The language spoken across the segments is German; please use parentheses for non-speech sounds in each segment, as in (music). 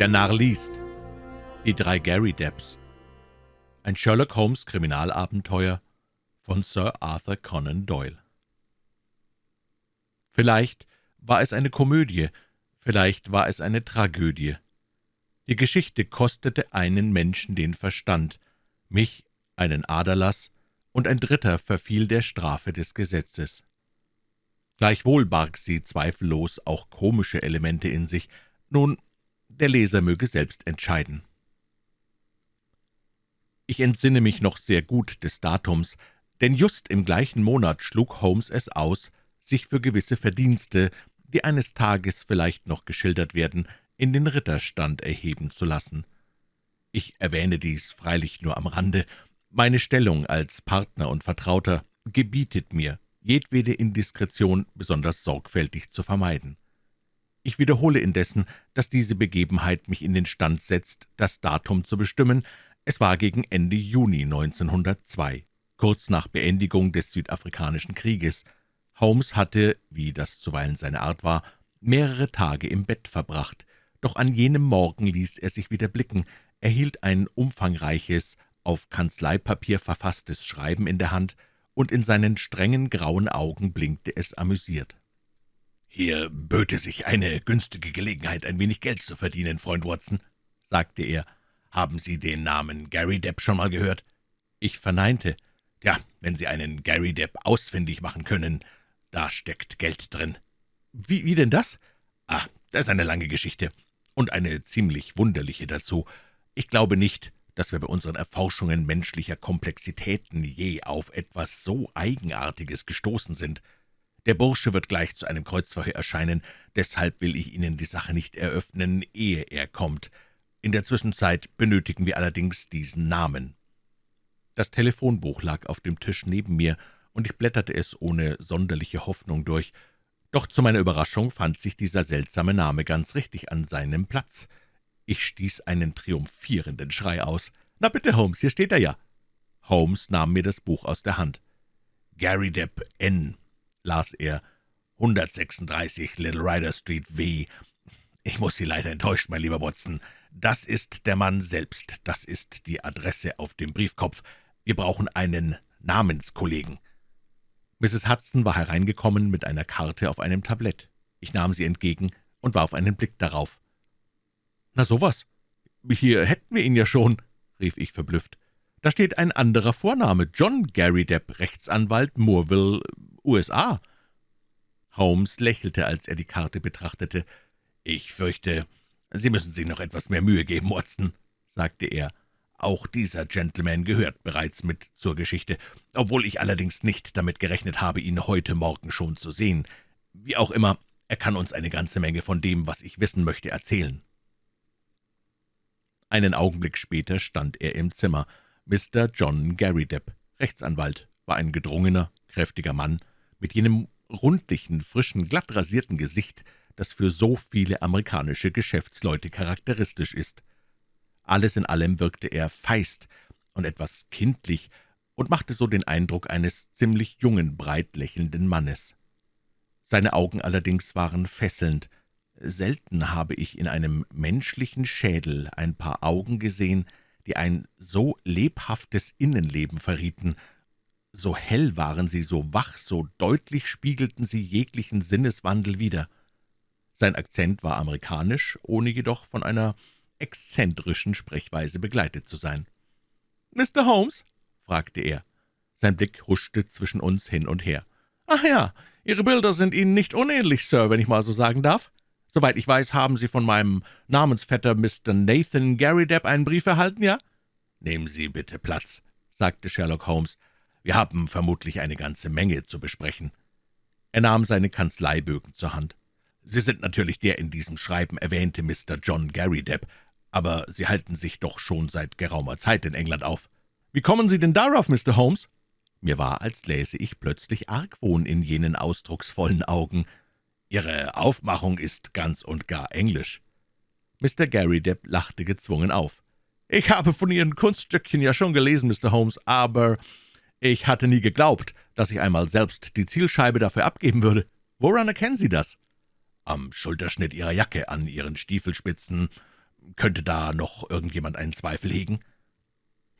Der Narr liest. Die drei Gary Depps. Ein Sherlock Holmes Kriminalabenteuer von Sir Arthur Conan Doyle. Vielleicht war es eine Komödie, vielleicht war es eine Tragödie. Die Geschichte kostete einen Menschen den Verstand, mich einen Aderlass, und ein Dritter verfiel der Strafe des Gesetzes. Gleichwohl barg sie zweifellos auch komische Elemente in sich. Nun, der Leser möge selbst entscheiden. Ich entsinne mich noch sehr gut des Datums, denn just im gleichen Monat schlug Holmes es aus, sich für gewisse Verdienste, die eines Tages vielleicht noch geschildert werden, in den Ritterstand erheben zu lassen. Ich erwähne dies freilich nur am Rande. Meine Stellung als Partner und Vertrauter gebietet mir, jedwede Indiskretion besonders sorgfältig zu vermeiden. Ich wiederhole indessen, dass diese Begebenheit mich in den Stand setzt, das Datum zu bestimmen. Es war gegen Ende Juni 1902, kurz nach Beendigung des Südafrikanischen Krieges. Holmes hatte, wie das zuweilen seine Art war, mehrere Tage im Bett verbracht, doch an jenem Morgen ließ er sich wieder blicken, erhielt ein umfangreiches, auf Kanzleipapier verfasstes Schreiben in der Hand, und in seinen strengen grauen Augen blinkte es amüsiert. »Hier böte sich eine günstige Gelegenheit, ein wenig Geld zu verdienen, Freund Watson«, sagte er. »Haben Sie den Namen Gary Depp schon mal gehört?« Ich verneinte. »Ja, wenn Sie einen Gary Depp ausfindig machen können, da steckt Geld drin.« »Wie, wie denn das?« »Ah, das ist eine lange Geschichte und eine ziemlich wunderliche dazu. Ich glaube nicht, dass wir bei unseren Erforschungen menschlicher Komplexitäten je auf etwas so Eigenartiges gestoßen sind. Der Bursche wird gleich zu einem Kreuzverhör erscheinen, deshalb will ich Ihnen die Sache nicht eröffnen, ehe er kommt. In der Zwischenzeit benötigen wir allerdings diesen Namen.« Das Telefonbuch lag auf dem Tisch neben mir, und ich blätterte es ohne sonderliche Hoffnung durch. Doch zu meiner Überraschung fand sich dieser seltsame Name ganz richtig an seinem Platz. Ich stieß einen triumphierenden Schrei aus. »Na bitte, Holmes, hier steht er ja!« Holmes nahm mir das Buch aus der Hand. »Gary Depp N«, las er, »136 Little Rider Street W. Ich muss Sie leider enttäuschen, mein lieber Watson. Das ist der Mann selbst, das ist die Adresse auf dem Briefkopf. Wir brauchen einen Namenskollegen.« Mrs. Hudson war hereingekommen mit einer Karte auf einem Tablett. Ich nahm sie entgegen und warf einen Blick darauf. »Na sowas! Hier hätten wir ihn ja schon«, rief ich verblüfft. »Da steht ein anderer Vorname, John Gary Depp, Rechtsanwalt, Moorville, USA.« Holmes lächelte, als er die Karte betrachtete. »Ich fürchte, Sie müssen sich noch etwas mehr Mühe geben, Watson«, sagte er. »Auch dieser Gentleman gehört bereits mit zur Geschichte, obwohl ich allerdings nicht damit gerechnet habe, ihn heute Morgen schon zu sehen. Wie auch immer, er kann uns eine ganze Menge von dem, was ich wissen möchte, erzählen.« einen Augenblick später stand er im Zimmer. Mr. John Garrydepp, Rechtsanwalt, war ein gedrungener, kräftiger Mann, mit jenem rundlichen, frischen, glatt rasierten Gesicht, das für so viele amerikanische Geschäftsleute charakteristisch ist. Alles in allem wirkte er feist und etwas kindlich und machte so den Eindruck eines ziemlich jungen, breit lächelnden Mannes. Seine Augen allerdings waren fesselnd, Selten habe ich in einem menschlichen Schädel ein paar Augen gesehen, die ein so lebhaftes Innenleben verrieten. So hell waren sie, so wach, so deutlich spiegelten sie jeglichen Sinneswandel wider. Sein Akzent war amerikanisch, ohne jedoch von einer exzentrischen Sprechweise begleitet zu sein. »Mr. Holmes?« fragte er. Sein Blick huschte zwischen uns hin und her. »Ach ja, Ihre Bilder sind Ihnen nicht unähnlich, Sir, wenn ich mal so sagen darf. Soweit ich weiß, haben Sie von meinem Namensvetter Mr. Nathan Garrydepp einen Brief erhalten, ja?« »Nehmen Sie bitte Platz«, sagte Sherlock Holmes. »Wir haben vermutlich eine ganze Menge zu besprechen.« Er nahm seine Kanzleibögen zur Hand. »Sie sind natürlich der in diesem Schreiben erwähnte Mr. John Garrydepp, aber Sie halten sich doch schon seit geraumer Zeit in England auf. Wie kommen Sie denn darauf, Mr. Holmes?« Mir war, als läse ich plötzlich Argwohn in jenen ausdrucksvollen Augen. »Ihre Aufmachung ist ganz und gar englisch.« Mr. Garrydepp lachte gezwungen auf. »Ich habe von Ihren Kunststückchen ja schon gelesen, Mr. Holmes, aber ich hatte nie geglaubt, dass ich einmal selbst die Zielscheibe dafür abgeben würde. Woran erkennen Sie das?« »Am Schulterschnitt Ihrer Jacke, an Ihren Stiefelspitzen. Könnte da noch irgendjemand einen Zweifel hegen?«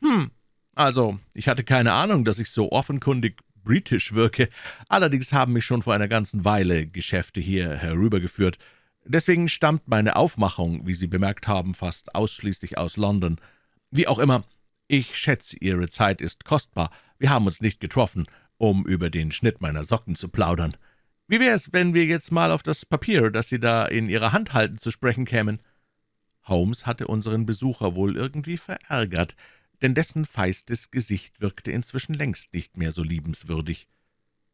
»Hm, also, ich hatte keine Ahnung, dass ich so offenkundig britisch wirke. Allerdings haben mich schon vor einer ganzen Weile Geschäfte hier herübergeführt. Deswegen stammt meine Aufmachung, wie Sie bemerkt haben, fast ausschließlich aus London. Wie auch immer, ich schätze, Ihre Zeit ist kostbar. Wir haben uns nicht getroffen, um über den Schnitt meiner Socken zu plaudern. Wie wäre es, wenn wir jetzt mal auf das Papier, das Sie da in Ihrer Hand halten, zu sprechen kämen?« Holmes hatte unseren Besucher wohl irgendwie verärgert, denn dessen feistes Gesicht wirkte inzwischen längst nicht mehr so liebenswürdig.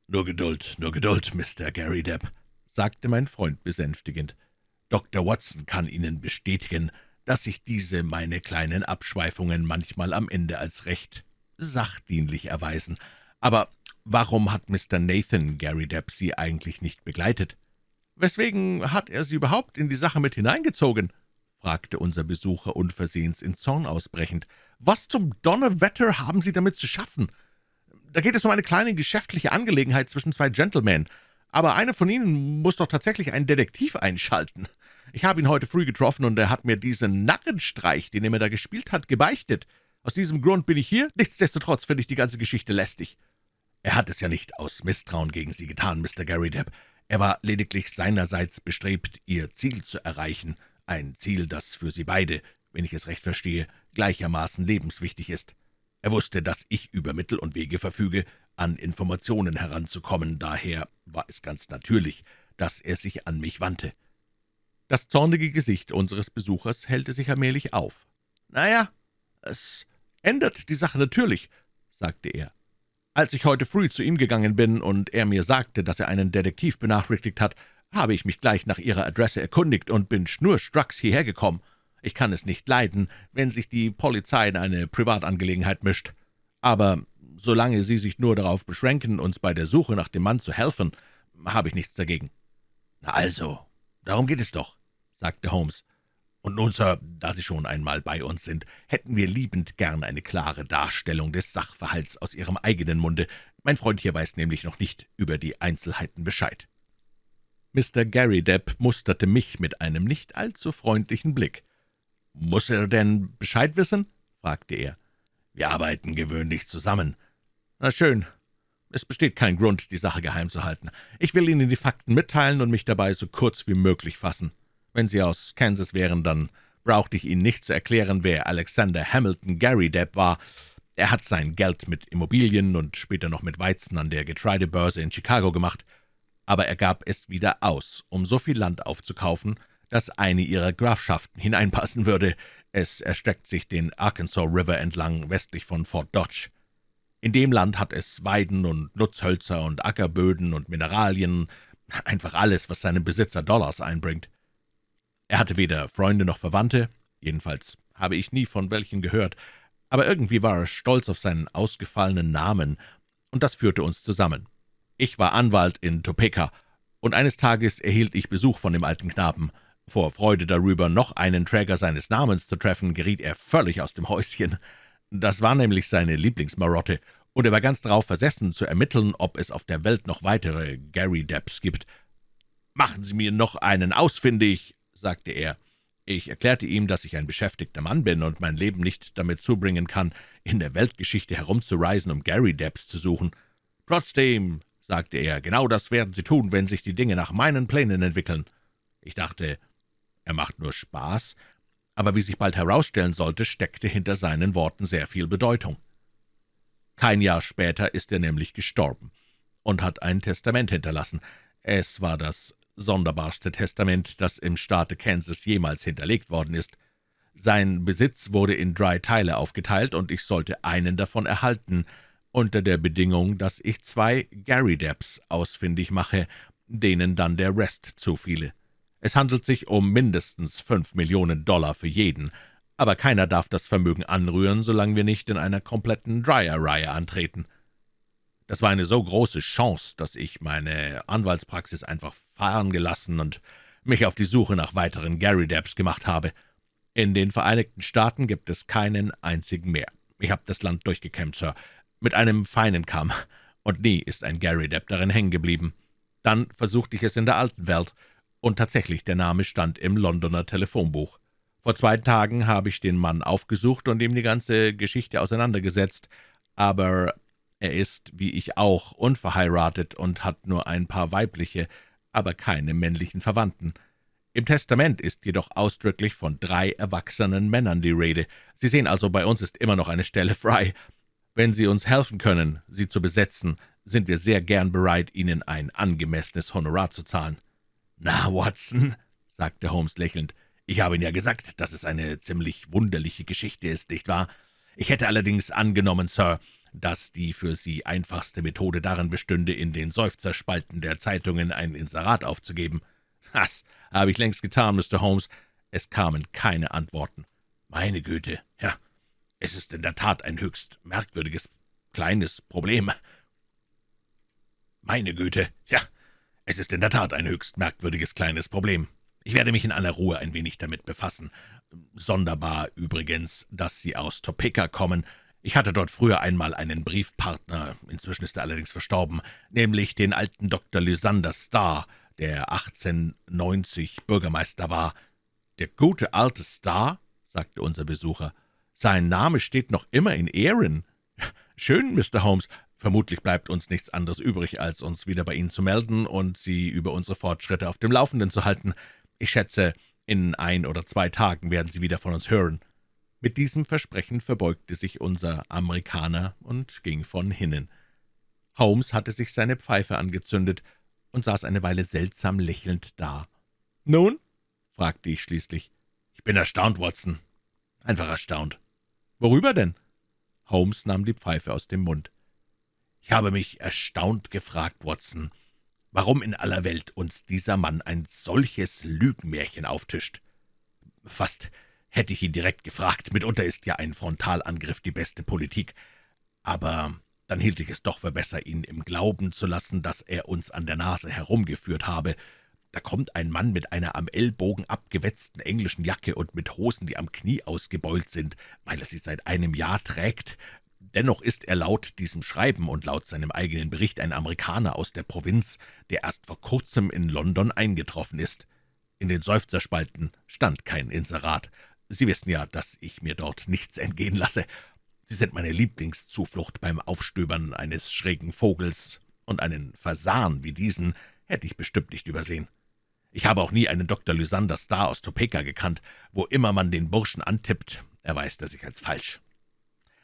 »Nur Geduld, nur Geduld, Mr. Gary Depp«, sagte mein Freund besänftigend. »Dr. Watson kann Ihnen bestätigen, dass sich diese meine kleinen Abschweifungen manchmal am Ende als recht sachdienlich erweisen. Aber warum hat Mr. Nathan Gary Depp Sie eigentlich nicht begleitet? Weswegen hat er Sie überhaupt in die Sache mit hineingezogen?« Fragte unser Besucher unversehens in Zorn ausbrechend. »Was zum Donnerwetter haben Sie damit zu schaffen? Da geht es um eine kleine geschäftliche Angelegenheit zwischen zwei Gentlemen. Aber einer von Ihnen muss doch tatsächlich einen Detektiv einschalten. Ich habe ihn heute früh getroffen, und er hat mir diesen Narrenstreich, den er mir da gespielt hat, gebeichtet. Aus diesem Grund bin ich hier. Nichtsdestotrotz finde ich die ganze Geschichte lästig. Er hat es ja nicht aus Misstrauen gegen Sie getan, Mr. Gary Depp. Er war lediglich seinerseits bestrebt, Ihr Ziel zu erreichen, ein Ziel, das für Sie beide, wenn ich es recht verstehe, gleichermaßen lebenswichtig ist. Er wusste, dass ich über Mittel und Wege verfüge, an Informationen heranzukommen, daher war es ganz natürlich, dass er sich an mich wandte. Das zornige Gesicht unseres Besuchers hellte sich allmählich auf. »Na ja, es ändert die Sache natürlich«, sagte er. »Als ich heute früh zu ihm gegangen bin und er mir sagte, dass er einen Detektiv benachrichtigt hat, habe ich mich gleich nach Ihrer Adresse erkundigt und bin schnurstracks hierher gekommen. Ich kann es nicht leiden, wenn sich die Polizei in eine Privatangelegenheit mischt. Aber solange Sie sich nur darauf beschränken, uns bei der Suche nach dem Mann zu helfen, habe ich nichts dagegen.« »Na also, darum geht es doch«, sagte Holmes. »Und nun, Sir, da Sie schon einmal bei uns sind, hätten wir liebend gern eine klare Darstellung des Sachverhalts aus Ihrem eigenen Munde. Mein Freund hier weiß nämlich noch nicht über die Einzelheiten Bescheid.« Mr. Gary Depp musterte mich mit einem nicht allzu freundlichen Blick. »Muss er denn Bescheid wissen?« fragte er. »Wir arbeiten gewöhnlich zusammen.« »Na schön. Es besteht kein Grund, die Sache geheim zu halten. Ich will Ihnen die Fakten mitteilen und mich dabei so kurz wie möglich fassen. Wenn Sie aus Kansas wären, dann brauchte ich Ihnen nicht zu erklären, wer Alexander Hamilton Gary Depp war. Er hat sein Geld mit Immobilien und später noch mit Weizen an der Getreidebörse in Chicago gemacht aber er gab es wieder aus, um so viel Land aufzukaufen, dass eine ihrer Grafschaften hineinpassen würde. Es erstreckt sich den Arkansas River entlang westlich von Fort Dodge. In dem Land hat es Weiden und Nutzhölzer und Ackerböden und Mineralien, einfach alles, was seinem Besitzer Dollars einbringt. Er hatte weder Freunde noch Verwandte, jedenfalls habe ich nie von welchen gehört, aber irgendwie war er stolz auf seinen ausgefallenen Namen, und das führte uns zusammen. Ich war Anwalt in Topeka, und eines Tages erhielt ich Besuch von dem alten Knaben. Vor Freude darüber, noch einen Träger seines Namens zu treffen, geriet er völlig aus dem Häuschen. Das war nämlich seine Lieblingsmarotte, und er war ganz darauf versessen, zu ermitteln, ob es auf der Welt noch weitere Gary Depps gibt. »Machen Sie mir noch einen ausfindig«, sagte er. Ich erklärte ihm, dass ich ein beschäftigter Mann bin und mein Leben nicht damit zubringen kann, in der Weltgeschichte herumzureisen, um Gary Depps zu suchen. »Trotzdem«, sagte er, »genau das werden Sie tun, wenn sich die Dinge nach meinen Plänen entwickeln.« Ich dachte, er macht nur Spaß, aber wie sich bald herausstellen sollte, steckte hinter seinen Worten sehr viel Bedeutung. Kein Jahr später ist er nämlich gestorben und hat ein Testament hinterlassen. Es war das sonderbarste Testament, das im Staate Kansas jemals hinterlegt worden ist. Sein Besitz wurde in drei Teile aufgeteilt, und ich sollte einen davon erhalten, unter der Bedingung, dass ich zwei Gary Depps ausfindig mache, denen dann der Rest zufiele. Es handelt sich um mindestens fünf Millionen Dollar für jeden, aber keiner darf das Vermögen anrühren, solange wir nicht in einer kompletten Dryer-Reihe antreten. Das war eine so große Chance, dass ich meine Anwaltspraxis einfach fahren gelassen und mich auf die Suche nach weiteren Gary Depps gemacht habe. In den Vereinigten Staaten gibt es keinen einzigen mehr. Ich habe das Land durchgekämmt, Sir mit einem feinen Kamm, und nie ist ein Gary Depp darin hängen geblieben. Dann versuchte ich es in der alten Welt, und tatsächlich, der Name stand im Londoner Telefonbuch. Vor zwei Tagen habe ich den Mann aufgesucht und ihm die ganze Geschichte auseinandergesetzt, aber er ist, wie ich auch, unverheiratet und hat nur ein paar weibliche, aber keine männlichen Verwandten. Im Testament ist jedoch ausdrücklich von drei erwachsenen Männern die Rede. Sie sehen also, bei uns ist immer noch eine Stelle frei. Wenn Sie uns helfen können, sie zu besetzen, sind wir sehr gern bereit, Ihnen ein angemessenes Honorar zu zahlen.« »Na, Watson«, sagte Holmes lächelnd, »ich habe Ihnen ja gesagt, dass es eine ziemlich wunderliche Geschichte ist, nicht wahr? Ich hätte allerdings angenommen, Sir, dass die für Sie einfachste Methode darin bestünde, in den Seufzerspalten der Zeitungen ein Inserat aufzugeben.« »Das habe ich längst getan, Mr. Holmes. Es kamen keine Antworten.« »Meine Güte, ja, es ist in der Tat ein höchst merkwürdiges, kleines Problem.« »Meine Güte, ja, es ist in der Tat ein höchst merkwürdiges kleines Problem. Ich werde mich in aller Ruhe ein wenig damit befassen. Sonderbar übrigens, dass Sie aus Topeka kommen. Ich hatte dort früher einmal einen Briefpartner, inzwischen ist er allerdings verstorben, nämlich den alten Dr. Lysander Starr, der 1890 Bürgermeister war. »Der gute alte Starr«, sagte unser Besucher, »sein Name steht noch immer in Ehren. Schön, Mr. Holmes, vermutlich bleibt uns nichts anderes übrig, als uns wieder bei Ihnen zu melden und Sie über unsere Fortschritte auf dem Laufenden zu halten. Ich schätze, in ein oder zwei Tagen werden Sie wieder von uns hören.« Mit diesem Versprechen verbeugte sich unser Amerikaner und ging von hinnen. Holmes hatte sich seine Pfeife angezündet und saß eine Weile seltsam lächelnd da. »Nun?« fragte ich schließlich. »Ich bin erstaunt, Watson. Einfach erstaunt.« »Worüber denn?« Holmes nahm die Pfeife aus dem Mund. »Ich habe mich erstaunt gefragt, Watson, warum in aller Welt uns dieser Mann ein solches Lügenmärchen auftischt. Fast hätte ich ihn direkt gefragt, mitunter ist ja ein Frontalangriff die beste Politik, aber dann hielt ich es doch für besser, ihn im Glauben zu lassen, dass er uns an der Nase herumgeführt habe. Da kommt ein Mann mit einer am Ellbogen abgewetzten englischen Jacke und mit Hosen, die am Knie ausgebeult sind, weil er sie seit einem Jahr trägt. Dennoch ist er laut diesem Schreiben und laut seinem eigenen Bericht ein Amerikaner aus der Provinz, der erst vor kurzem in London eingetroffen ist. In den Seufzerspalten stand kein Inserat. Sie wissen ja, dass ich mir dort nichts entgehen lasse. Sie sind meine Lieblingszuflucht beim Aufstöbern eines schrägen Vogels, und einen Fasan wie diesen hätte ich bestimmt nicht übersehen. Ich habe auch nie einen Dr. Lysander Starr aus Topeka gekannt. Wo immer man den Burschen antippt, erweist er sich als falsch.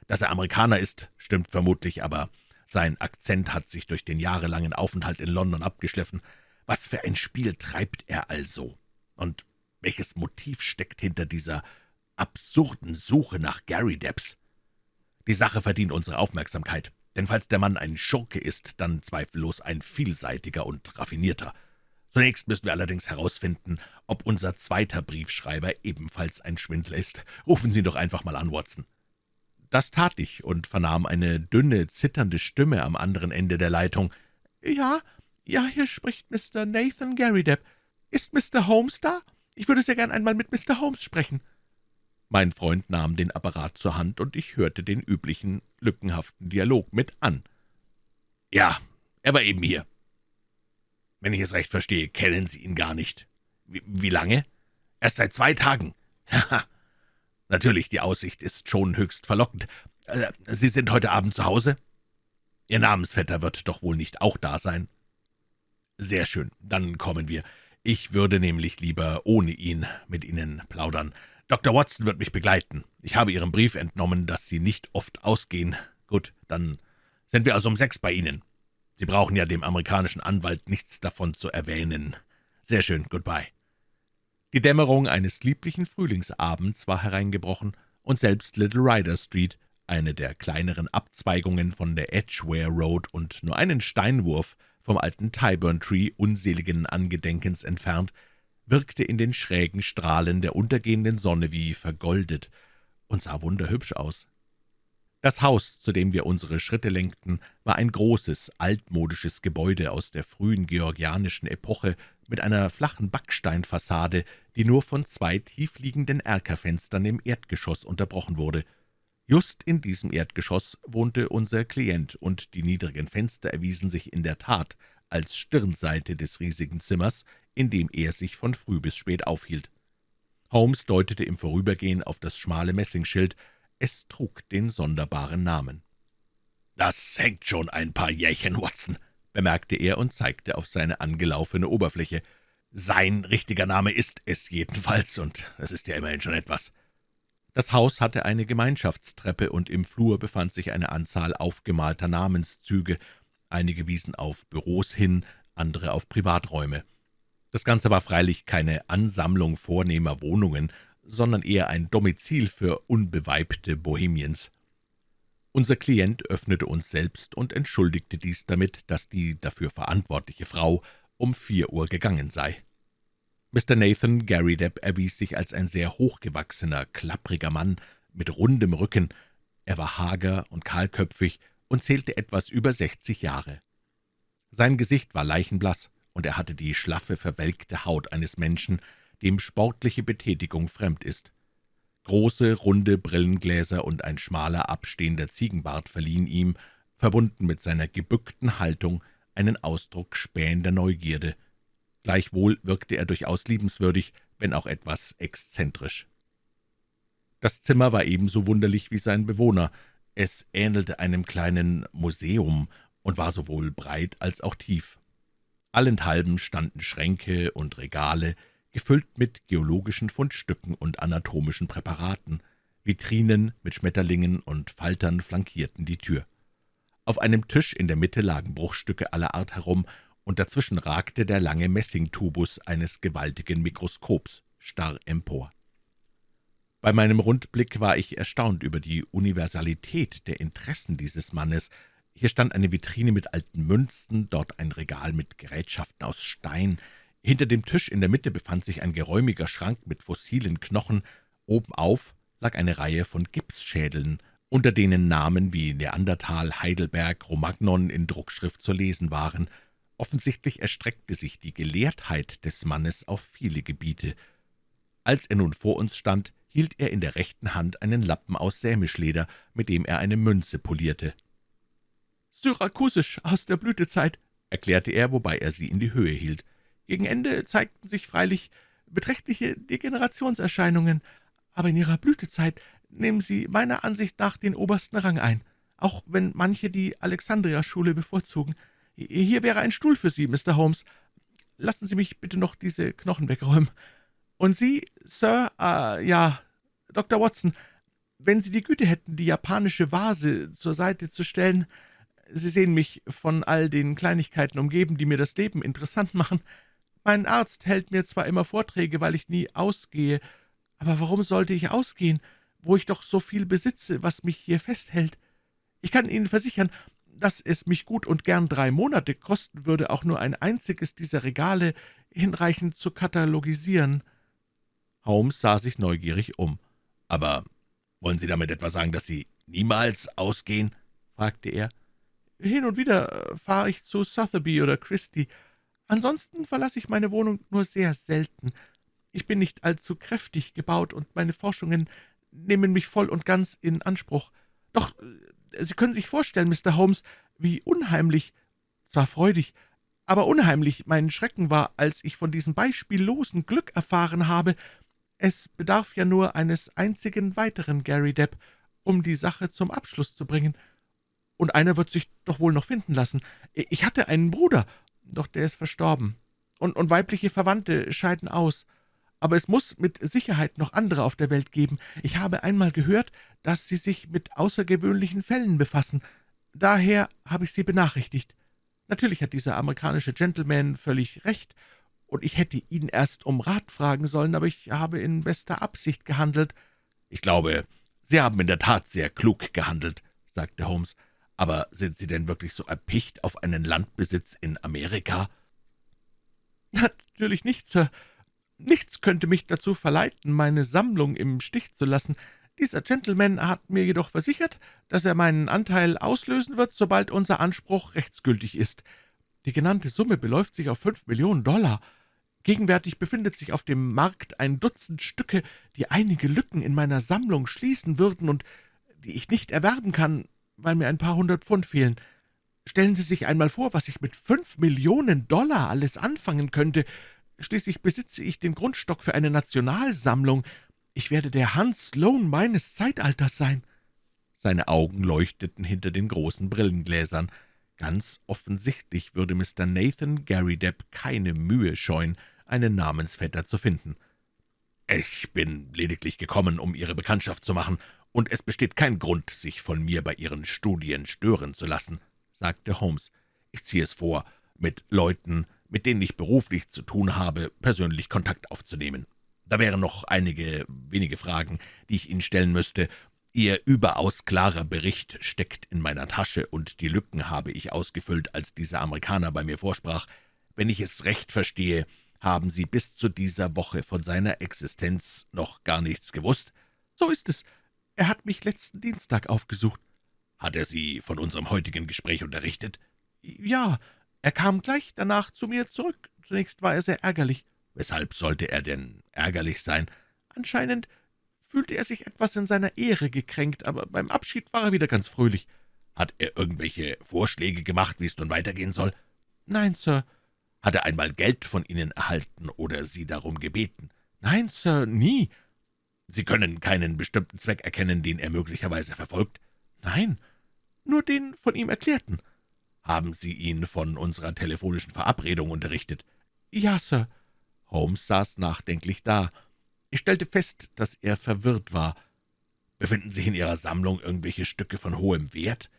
Dass er Amerikaner ist, stimmt vermutlich, aber sein Akzent hat sich durch den jahrelangen Aufenthalt in London abgeschliffen. Was für ein Spiel treibt er also? Und welches Motiv steckt hinter dieser absurden Suche nach Gary Debs? Die Sache verdient unsere Aufmerksamkeit, denn falls der Mann ein Schurke ist, dann zweifellos ein vielseitiger und raffinierter. Zunächst müssen wir allerdings herausfinden, ob unser zweiter Briefschreiber ebenfalls ein Schwindler ist. Rufen Sie ihn doch einfach mal an, Watson.« Das tat ich und vernahm eine dünne, zitternde Stimme am anderen Ende der Leitung. »Ja, ja, hier spricht Mr. Nathan Garrydepp. Ist Mr. Holmes da? Ich würde sehr gern einmal mit Mr. Holmes sprechen.« mein Freund nahm den Apparat zur Hand, und ich hörte den üblichen, lückenhaften Dialog mit an. »Ja, er war eben hier. Wenn ich es recht verstehe, kennen Sie ihn gar nicht. Wie, wie lange? Erst seit zwei Tagen. Haha. (laughs) Natürlich, die Aussicht ist schon höchst verlockend. Äh, Sie sind heute Abend zu Hause? Ihr Namensvetter wird doch wohl nicht auch da sein?« »Sehr schön, dann kommen wir. Ich würde nämlich lieber ohne ihn mit Ihnen plaudern. Dr. Watson wird mich begleiten. Ich habe Ihrem Brief entnommen, dass Sie nicht oft ausgehen. Gut, dann sind wir also um sechs bei Ihnen. Sie brauchen ja dem amerikanischen Anwalt nichts davon zu erwähnen. Sehr schön, goodbye.« Die Dämmerung eines lieblichen Frühlingsabends war hereingebrochen, und selbst Little Rider Street, eine der kleineren Abzweigungen von der Edgware Road und nur einen Steinwurf vom alten Tyburn Tree unseligen Angedenkens entfernt, wirkte in den schrägen Strahlen der untergehenden Sonne wie vergoldet und sah wunderhübsch aus. Das Haus, zu dem wir unsere Schritte lenkten, war ein großes, altmodisches Gebäude aus der frühen georgianischen Epoche mit einer flachen Backsteinfassade, die nur von zwei tiefliegenden Erkerfenstern im Erdgeschoss unterbrochen wurde. Just in diesem Erdgeschoss wohnte unser Klient, und die niedrigen Fenster erwiesen sich in der Tat als Stirnseite des riesigen Zimmers, in dem er sich von früh bis spät aufhielt. Holmes deutete im Vorübergehen auf das schmale Messingschild. Es trug den sonderbaren Namen. »Das hängt schon ein paar Jährchen, Watson«, bemerkte er und zeigte auf seine angelaufene Oberfläche. »Sein richtiger Name ist es jedenfalls, und das ist ja immerhin schon etwas.« Das Haus hatte eine Gemeinschaftstreppe, und im Flur befand sich eine Anzahl aufgemalter Namenszüge. Einige wiesen auf Büros hin, andere auf Privaträume. Das Ganze war freilich keine Ansammlung vornehmer Wohnungen, sondern eher ein Domizil für unbeweibte Bohemiens. Unser Klient öffnete uns selbst und entschuldigte dies damit, dass die dafür verantwortliche Frau um vier Uhr gegangen sei. Mr. Nathan Garrydepp erwies sich als ein sehr hochgewachsener, klappriger Mann mit rundem Rücken. Er war hager und kahlköpfig und zählte etwas über sechzig Jahre. Sein Gesicht war leichenblaß, und er hatte die schlaffe, verwelkte Haut eines Menschen, dem sportliche Betätigung fremd ist. Große, runde Brillengläser und ein schmaler, abstehender Ziegenbart verliehen ihm, verbunden mit seiner gebückten Haltung, einen Ausdruck spähender Neugierde. Gleichwohl wirkte er durchaus liebenswürdig, wenn auch etwas exzentrisch. Das Zimmer war ebenso wunderlich wie sein Bewohner. Es ähnelte einem kleinen Museum und war sowohl breit als auch tief. Allenthalben standen Schränke und Regale, gefüllt mit geologischen Fundstücken und anatomischen Präparaten. Vitrinen mit Schmetterlingen und Faltern flankierten die Tür. Auf einem Tisch in der Mitte lagen Bruchstücke aller Art herum, und dazwischen ragte der lange Messingtubus eines gewaltigen Mikroskops starr empor. Bei meinem Rundblick war ich erstaunt über die Universalität der Interessen dieses Mannes, hier stand eine Vitrine mit alten Münzen, dort ein Regal mit Gerätschaften aus Stein. Hinter dem Tisch in der Mitte befand sich ein geräumiger Schrank mit fossilen Knochen. Obenauf lag eine Reihe von Gipsschädeln, unter denen Namen wie Neandertal, Heidelberg, Romagnon in Druckschrift zu lesen waren. Offensichtlich erstreckte sich die Gelehrtheit des Mannes auf viele Gebiete. Als er nun vor uns stand, hielt er in der rechten Hand einen Lappen aus Sämischleder, mit dem er eine Münze polierte. »Syrakusisch aus der Blütezeit«, erklärte er, wobei er sie in die Höhe hielt. »Gegen Ende zeigten sich freilich beträchtliche Degenerationserscheinungen, aber in ihrer Blütezeit nehmen sie meiner Ansicht nach den obersten Rang ein, auch wenn manche die Alexandria-Schule bevorzugen. Hier wäre ein Stuhl für Sie, Mr. Holmes. Lassen Sie mich bitte noch diese Knochen wegräumen. Und Sie, Sir, äh, ja, Dr. Watson, wenn Sie die Güte hätten, die japanische Vase zur Seite zu stellen, Sie sehen mich von all den Kleinigkeiten umgeben, die mir das Leben interessant machen. Mein Arzt hält mir zwar immer Vorträge, weil ich nie ausgehe, aber warum sollte ich ausgehen, wo ich doch so viel besitze, was mich hier festhält? Ich kann Ihnen versichern, dass es mich gut und gern drei Monate kosten würde, auch nur ein einziges dieser Regale hinreichend zu katalogisieren.« Holmes sah sich neugierig um. »Aber wollen Sie damit etwa sagen, dass Sie niemals ausgehen?« fragte er. Hin und wieder äh, fahre ich zu Sotheby oder Christie. Ansonsten verlasse ich meine Wohnung nur sehr selten. Ich bin nicht allzu kräftig gebaut, und meine Forschungen nehmen mich voll und ganz in Anspruch. Doch äh, Sie können sich vorstellen, Mr. Holmes, wie unheimlich, zwar freudig, aber unheimlich mein Schrecken war, als ich von diesem beispiellosen Glück erfahren habe. Es bedarf ja nur eines einzigen weiteren Gary Depp, um die Sache zum Abschluss zu bringen.« und einer wird sich doch wohl noch finden lassen. Ich hatte einen Bruder, doch der ist verstorben. Und, und weibliche Verwandte scheiden aus. Aber es muss mit Sicherheit noch andere auf der Welt geben. Ich habe einmal gehört, dass sie sich mit außergewöhnlichen Fällen befassen. Daher habe ich Sie benachrichtigt. Natürlich hat dieser amerikanische Gentleman völlig recht, und ich hätte ihn erst um Rat fragen sollen, aber ich habe in bester Absicht gehandelt.« »Ich glaube, Sie haben in der Tat sehr klug gehandelt«, sagte Holmes. Aber sind Sie denn wirklich so erpicht auf einen Landbesitz in Amerika?« »Natürlich nicht, Sir. Nichts könnte mich dazu verleiten, meine Sammlung im Stich zu lassen. Dieser Gentleman hat mir jedoch versichert, dass er meinen Anteil auslösen wird, sobald unser Anspruch rechtsgültig ist. Die genannte Summe beläuft sich auf fünf Millionen Dollar. Gegenwärtig befindet sich auf dem Markt ein Dutzend Stücke, die einige Lücken in meiner Sammlung schließen würden und die ich nicht erwerben kann, weil mir ein paar hundert Pfund fehlen. Stellen Sie sich einmal vor, was ich mit fünf Millionen Dollar alles anfangen könnte. Schließlich besitze ich den Grundstock für eine Nationalsammlung. Ich werde der Hans Sloane meines Zeitalters sein.« Seine Augen leuchteten hinter den großen Brillengläsern. Ganz offensichtlich würde Mr. Nathan Gary Depp keine Mühe scheuen, einen Namensvetter zu finden. »Ich bin lediglich gekommen, um Ihre Bekanntschaft zu machen, und es besteht kein Grund, sich von mir bei Ihren Studien stören zu lassen«, sagte Holmes. »Ich ziehe es vor, mit Leuten, mit denen ich beruflich zu tun habe, persönlich Kontakt aufzunehmen. Da wären noch einige wenige Fragen, die ich Ihnen stellen müsste. Ihr überaus klarer Bericht steckt in meiner Tasche, und die Lücken habe ich ausgefüllt, als dieser Amerikaner bei mir vorsprach. Wenn ich es recht verstehe, haben Sie bis zu dieser Woche von seiner Existenz noch gar nichts gewusst? So ist es. Er hat mich letzten Dienstag aufgesucht. Hat er Sie von unserem heutigen Gespräch unterrichtet? Ja, er kam gleich danach zu mir zurück. Zunächst war er sehr ärgerlich. Weshalb sollte er denn ärgerlich sein? Anscheinend fühlte er sich etwas in seiner Ehre gekränkt, aber beim Abschied war er wieder ganz fröhlich. Hat er irgendwelche Vorschläge gemacht, wie es nun weitergehen soll? Nein, Sir. Hat er einmal Geld von Ihnen erhalten oder Sie darum gebeten? Nein, Sir, nie. Sie können keinen bestimmten Zweck erkennen, den er möglicherweise verfolgt? Nein, nur den von ihm erklärten. Haben Sie ihn von unserer telefonischen Verabredung unterrichtet? Ja, Sir. Holmes saß nachdenklich da. Ich stellte fest, dass er verwirrt war. Befinden sich in Ihrer Sammlung irgendwelche Stücke von hohem Wert?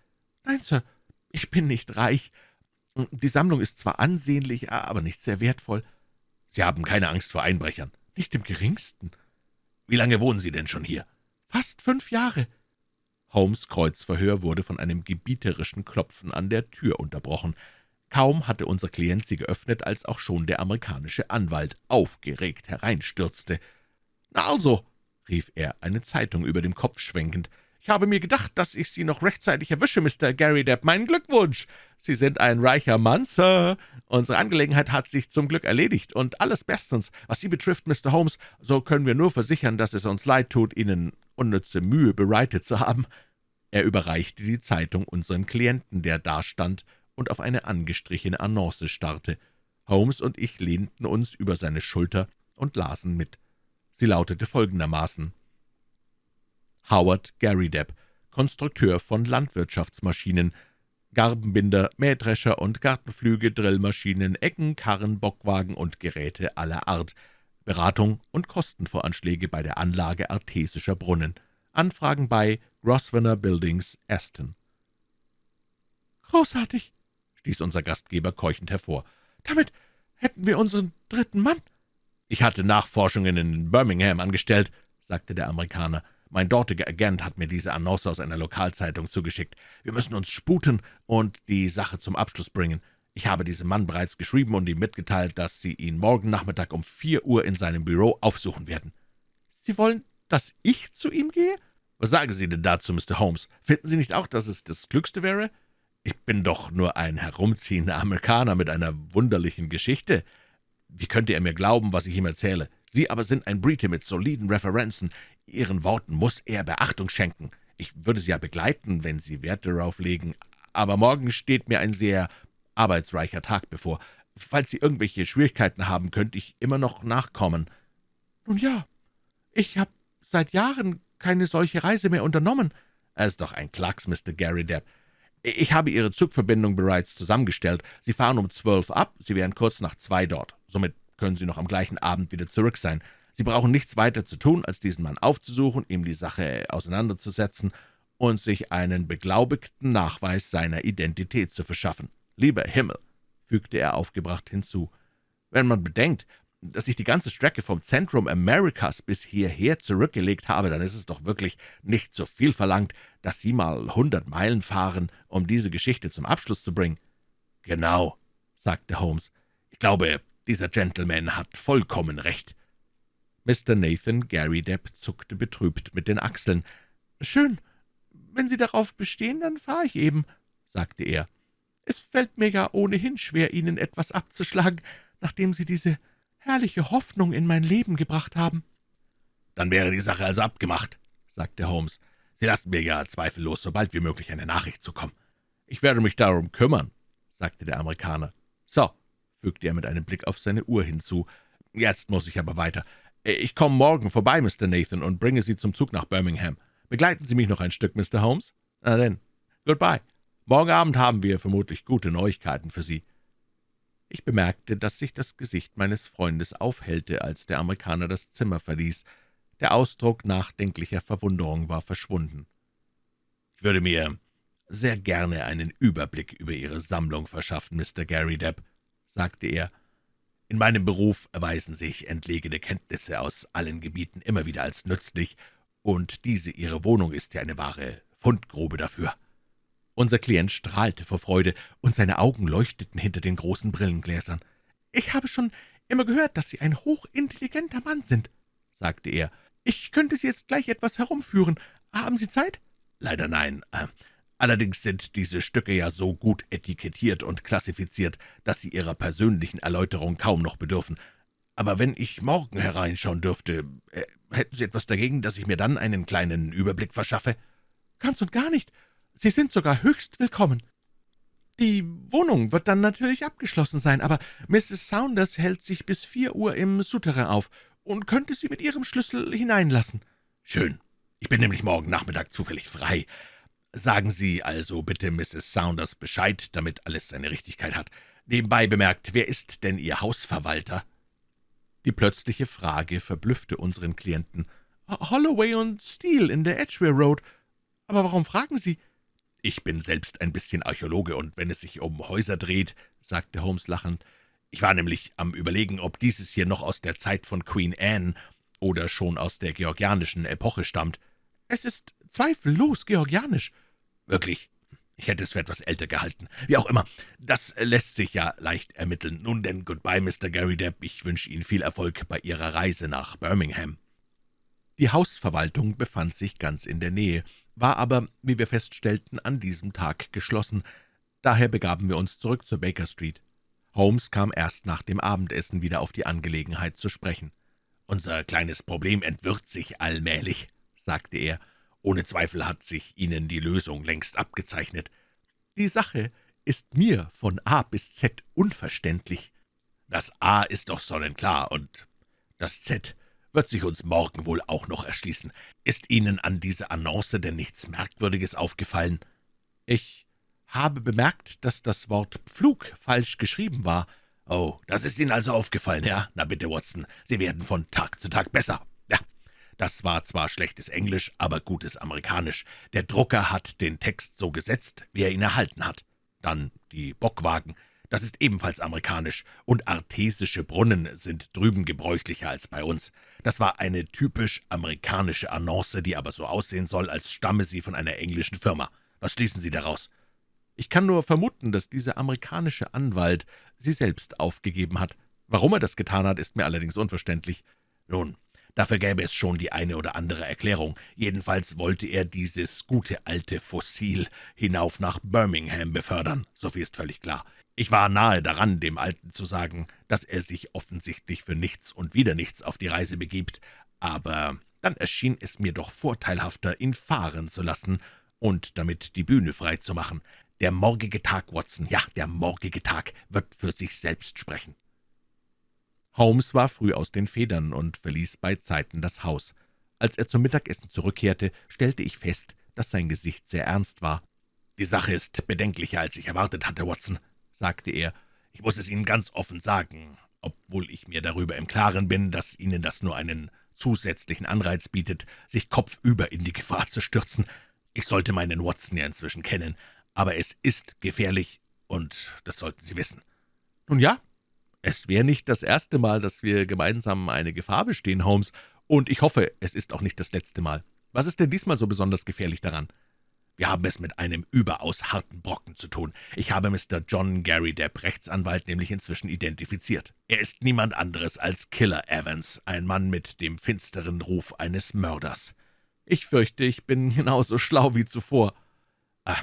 Nein, Sir, ich bin nicht reich. Die Sammlung ist zwar ansehnlich, aber nicht sehr wertvoll. Sie haben keine Angst vor Einbrechern? Nicht im geringsten. Wie lange wohnen Sie denn schon hier? Fast fünf Jahre. Holmes' Kreuzverhör wurde von einem gebieterischen Klopfen an der Tür unterbrochen. Kaum hatte unser Klient sie geöffnet, als auch schon der amerikanische Anwalt aufgeregt hereinstürzte. »Na also«, rief er, eine Zeitung über dem Kopf schwenkend, »ich habe mir gedacht, dass ich Sie noch rechtzeitig erwische, Mr. Gary Depp. Mein Glückwunsch! Sie sind ein reicher Mann, Sir. Unsere Angelegenheit hat sich zum Glück erledigt, und alles bestens. Was Sie betrifft, Mr. Holmes, so können wir nur versichern, dass es uns leid tut, Ihnen unnütze Mühe bereitet zu haben.« Er überreichte die Zeitung unserem Klienten, der dastand und auf eine angestrichene Annonce starrte. Holmes und ich lehnten uns über seine Schulter und lasen mit. Sie lautete folgendermaßen Howard Garrydepp, Konstrukteur von Landwirtschaftsmaschinen, Garbenbinder, Mähdrescher und Gartenflüge, Drillmaschinen, Ecken, Karren, Bockwagen und Geräte aller Art, Beratung und Kostenvoranschläge bei der Anlage artesischer Brunnen. Anfragen bei Grosvenor Buildings, Aston. »Großartig«, stieß unser Gastgeber keuchend hervor. »Damit hätten wir unseren dritten Mann.« »Ich hatte Nachforschungen in Birmingham angestellt«, sagte der Amerikaner. »Mein dortiger Agent hat mir diese Annonce aus einer Lokalzeitung zugeschickt. Wir müssen uns sputen und die Sache zum Abschluss bringen. Ich habe diesem Mann bereits geschrieben und ihm mitgeteilt, dass Sie ihn morgen Nachmittag um vier Uhr in seinem Büro aufsuchen werden.« »Sie wollen, dass ich zu ihm gehe?« »Was sagen Sie denn dazu, Mr. Holmes? Finden Sie nicht auch, dass es das Klügste wäre?« »Ich bin doch nur ein herumziehender Amerikaner mit einer wunderlichen Geschichte. Wie könnte er mir glauben, was ich ihm erzähle? Sie aber sind ein Brite mit soliden Referenzen. Ihren Worten muss er Beachtung schenken. Ich würde Sie ja begleiten, wenn Sie Wert darauf legen, aber morgen steht mir ein sehr arbeitsreicher Tag bevor. Falls Sie irgendwelche Schwierigkeiten haben, könnte ich immer noch nachkommen.« »Nun ja, ich habe seit Jahren keine solche Reise mehr unternommen.« »Es ist doch ein Klacks, Mr. Gary Depp. Ich habe Ihre Zugverbindung bereits zusammengestellt. Sie fahren um zwölf ab, Sie wären kurz nach zwei dort. Somit können Sie noch am gleichen Abend wieder zurück sein. Sie brauchen nichts weiter zu tun, als diesen Mann aufzusuchen, ihm die Sache auseinanderzusetzen und sich einen beglaubigten Nachweis seiner Identität zu verschaffen. Lieber Himmel«, fügte er aufgebracht hinzu, »wenn man bedenkt, dass ich die ganze Strecke vom Zentrum Amerikas bis hierher zurückgelegt habe, dann ist es doch wirklich nicht so viel verlangt, dass Sie mal hundert Meilen fahren, um diese Geschichte zum Abschluss zu bringen.« »Genau«, sagte Holmes. »Ich glaube, dieser Gentleman hat vollkommen recht.« Mr. Nathan Gary Depp zuckte betrübt mit den Achseln. »Schön. Wenn Sie darauf bestehen, dann fahre ich eben«, sagte er. »Es fällt mir ja ohnehin schwer, Ihnen etwas abzuschlagen, nachdem Sie diese herrliche Hoffnung in mein Leben gebracht haben.« »Dann wäre die Sache also abgemacht«, sagte Holmes. »Sie lassen mir ja zweifellos so bald wie möglich eine Nachricht zukommen.« »Ich werde mich darum kümmern«, sagte der Amerikaner. »So«, fügte er mit einem Blick auf seine Uhr hinzu, Jetzt muss ich aber weiter. Ich komme morgen vorbei, Mr. Nathan, und bringe Sie zum Zug nach Birmingham. Begleiten Sie mich noch ein Stück, Mr. Holmes? Na denn, goodbye. Morgen Abend haben wir vermutlich gute Neuigkeiten für Sie.« Ich bemerkte, dass sich das Gesicht meines Freundes aufhellte, als der Amerikaner das Zimmer verließ. Der Ausdruck nachdenklicher Verwunderung war verschwunden. »Ich würde mir sehr gerne einen Überblick über Ihre Sammlung verschaffen, Mr. Gary Depp«, sagte er. »In meinem Beruf erweisen sich entlegene Kenntnisse aus allen Gebieten immer wieder als nützlich, und diese Ihre Wohnung ist ja eine wahre Fundgrube dafür.« Unser Klient strahlte vor Freude, und seine Augen leuchteten hinter den großen Brillengläsern. »Ich habe schon immer gehört, dass Sie ein hochintelligenter Mann sind«, sagte er. »Ich könnte Sie jetzt gleich etwas herumführen. Haben Sie Zeit?« »Leider nein. Allerdings sind diese Stücke ja so gut etikettiert und klassifiziert, dass sie Ihrer persönlichen Erläuterung kaum noch bedürfen. Aber wenn ich morgen hereinschauen dürfte, äh, hätten Sie etwas dagegen, dass ich mir dann einen kleinen Überblick verschaffe?« »Ganz und gar nicht. Sie sind sogar höchst willkommen. Die Wohnung wird dann natürlich abgeschlossen sein, aber Mrs. Saunders hält sich bis vier Uhr im Souterrain auf und könnte Sie mit Ihrem Schlüssel hineinlassen.« »Schön. Ich bin nämlich morgen Nachmittag zufällig frei. Sagen Sie also bitte Mrs. Saunders Bescheid, damit alles seine Richtigkeit hat. Nebenbei bemerkt, wer ist denn Ihr Hausverwalter?« Die plötzliche Frage verblüffte unseren Klienten. »Holloway und Steele in der Edgware Road. Aber warum fragen Sie?« »Ich bin selbst ein bisschen Archäologe, und wenn es sich um Häuser dreht«, sagte Holmes lachend, »ich war nämlich am Überlegen, ob dieses hier noch aus der Zeit von Queen Anne oder schon aus der georgianischen Epoche stammt. Es ist zweifellos georgianisch.« »Wirklich? Ich hätte es für etwas älter gehalten. Wie auch immer, das lässt sich ja leicht ermitteln. Nun denn, goodbye, Mr. Gary Depp. Ich wünsche Ihnen viel Erfolg bei Ihrer Reise nach Birmingham.« Die Hausverwaltung befand sich ganz in der Nähe, war aber, wie wir feststellten, an diesem Tag geschlossen. Daher begaben wir uns zurück zur Baker Street. Holmes kam erst nach dem Abendessen wieder auf die Angelegenheit zu sprechen. »Unser kleines Problem entwirrt sich allmählich«, sagte er. »Ohne Zweifel hat sich Ihnen die Lösung längst abgezeichnet. Die Sache ist mir von A bis Z unverständlich. Das A ist doch sonnenklar, und das Z wird sich uns morgen wohl auch noch erschließen. Ist Ihnen an dieser Annonce denn nichts Merkwürdiges aufgefallen?« »Ich habe bemerkt, dass das Wort Pflug falsch geschrieben war.« »Oh, das ist Ihnen also aufgefallen, ja? Na bitte, Watson, Sie werden von Tag zu Tag besser. Das war zwar schlechtes Englisch, aber gutes Amerikanisch. Der Drucker hat den Text so gesetzt, wie er ihn erhalten hat. Dann die Bockwagen, das ist ebenfalls amerikanisch, und artesische Brunnen sind drüben gebräuchlicher als bei uns. Das war eine typisch amerikanische Annonce, die aber so aussehen soll, als stamme sie von einer englischen Firma. Was schließen Sie daraus?« ich kann nur vermuten, dass dieser amerikanische Anwalt sie selbst aufgegeben hat. Warum er das getan hat, ist mir allerdings unverständlich. Nun, dafür gäbe es schon die eine oder andere Erklärung. Jedenfalls wollte er dieses gute alte Fossil hinauf nach Birmingham befördern, so viel ist völlig klar. Ich war nahe daran, dem Alten zu sagen, dass er sich offensichtlich für nichts und wieder nichts auf die Reise begibt, aber dann erschien es mir doch vorteilhafter, ihn fahren zu lassen und damit die Bühne frei zu machen. Der morgige Tag, Watson, ja, der morgige Tag wird für sich selbst sprechen.« Holmes war früh aus den Federn und verließ beizeiten das Haus. Als er zum Mittagessen zurückkehrte, stellte ich fest, dass sein Gesicht sehr ernst war. »Die Sache ist bedenklicher, als ich erwartet hatte, Watson«, sagte er. »Ich muss es Ihnen ganz offen sagen, obwohl ich mir darüber im Klaren bin, dass Ihnen das nur einen zusätzlichen Anreiz bietet, sich kopfüber in die Gefahr zu stürzen. Ich sollte meinen Watson ja inzwischen kennen aber es ist gefährlich, und das sollten Sie wissen.« »Nun ja, es wäre nicht das erste Mal, dass wir gemeinsam eine Gefahr bestehen, Holmes, und ich hoffe, es ist auch nicht das letzte Mal. Was ist denn diesmal so besonders gefährlich daran?« »Wir haben es mit einem überaus harten Brocken zu tun. Ich habe Mr. John Gary Depp, Rechtsanwalt, nämlich inzwischen identifiziert. Er ist niemand anderes als Killer Evans, ein Mann mit dem finsteren Ruf eines Mörders. Ich fürchte, ich bin (laughs) genauso schlau wie zuvor. Ah,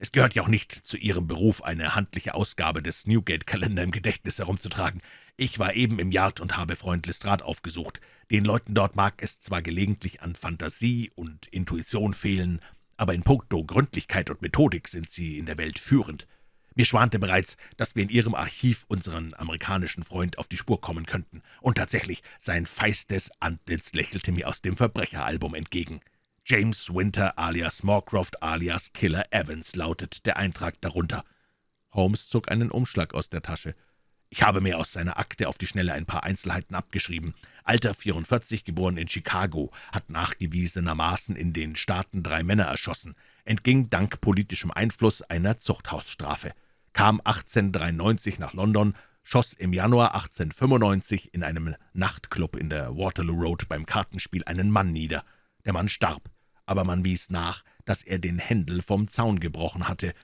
es gehört ja auch nicht zu Ihrem Beruf, eine handliche Ausgabe des Newgate-Kalender im Gedächtnis herumzutragen. Ich war eben im Yard und habe Freund Lestrade aufgesucht. Den Leuten dort mag es zwar gelegentlich an Fantasie und Intuition fehlen, aber in puncto Gründlichkeit und Methodik sind sie in der Welt führend. Mir schwante bereits, dass wir in Ihrem Archiv unseren amerikanischen Freund auf die Spur kommen könnten. Und tatsächlich, sein feistes Antlitz lächelte mir aus dem Verbrecheralbum entgegen. James Winter alias Moorcroft alias Killer Evans lautet der Eintrag darunter. Holmes zog einen Umschlag aus der Tasche. Ich habe mir aus seiner Akte auf die Schnelle ein paar Einzelheiten abgeschrieben. Alter 44, geboren in Chicago, hat nachgewiesenermaßen in den Staaten drei Männer erschossen, entging dank politischem Einfluss einer Zuchthausstrafe, kam 1893 nach London, schoss im Januar 1895 in einem Nachtclub in der Waterloo Road beim Kartenspiel einen Mann nieder. Der Mann starb, aber man wies nach, dass er den Händel vom Zaun gebrochen hatte.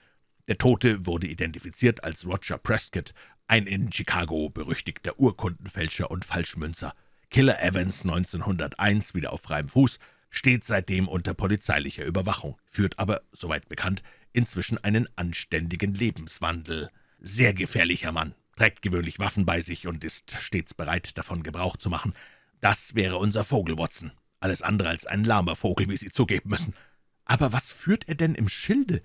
Der Tote wurde identifiziert als Roger Prescott, ein in Chicago berüchtigter Urkundenfälscher und Falschmünzer. Killer Evans 1901 wieder auf freiem Fuß, steht seitdem unter polizeilicher Überwachung, führt aber, soweit bekannt, inzwischen einen anständigen Lebenswandel. Sehr gefährlicher Mann, trägt gewöhnlich Waffen bei sich und ist stets bereit, davon Gebrauch zu machen. Das wäre unser Vogel, Watson. Alles andere als ein lahmer Vogel, wie Sie zugeben müssen. Aber was führt er denn im Schilde?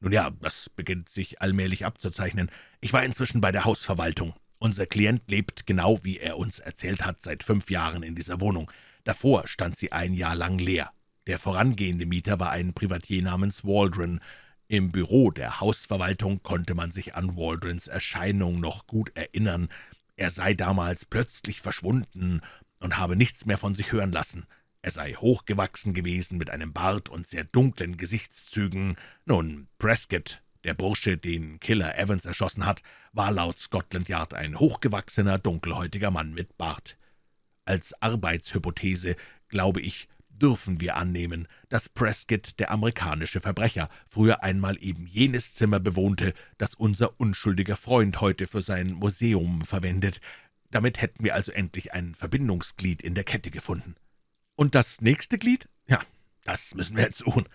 Nun ja, das beginnt sich allmählich abzuzeichnen. Ich war inzwischen bei der Hausverwaltung. Unser Klient lebt genau, wie er uns erzählt hat, seit fünf Jahren in dieser Wohnung. Davor stand sie ein Jahr lang leer. Der vorangehende Mieter war ein Privatier namens Waldron. Im Büro der Hausverwaltung konnte man sich an Waldrons Erscheinung noch gut erinnern. Er sei damals plötzlich verschwunden und habe nichts mehr von sich hören lassen. Er sei hochgewachsen gewesen, mit einem Bart und sehr dunklen Gesichtszügen. Nun, Prescott, der Bursche, den Killer Evans erschossen hat, war laut Scotland Yard ein hochgewachsener, dunkelhäutiger Mann mit Bart. Als Arbeitshypothese, glaube ich, dürfen wir annehmen, dass Prescott, der amerikanische Verbrecher, früher einmal eben jenes Zimmer bewohnte, das unser unschuldiger Freund heute für sein Museum verwendet. Damit hätten wir also endlich ein Verbindungsglied in der Kette gefunden. »Und das nächste Glied?« »Ja, das müssen wir jetzt suchen.«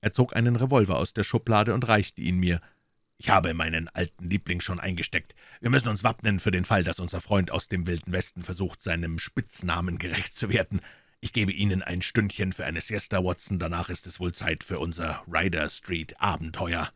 Er zog einen Revolver aus der Schublade und reichte ihn mir. »Ich habe meinen alten Liebling schon eingesteckt. Wir müssen uns wappnen für den Fall, dass unser Freund aus dem Wilden Westen versucht, seinem Spitznamen gerecht zu werden. Ich gebe Ihnen ein Stündchen für eine Siesta, Watson, danach ist es wohl Zeit für unser Ryder Street Abenteuer.«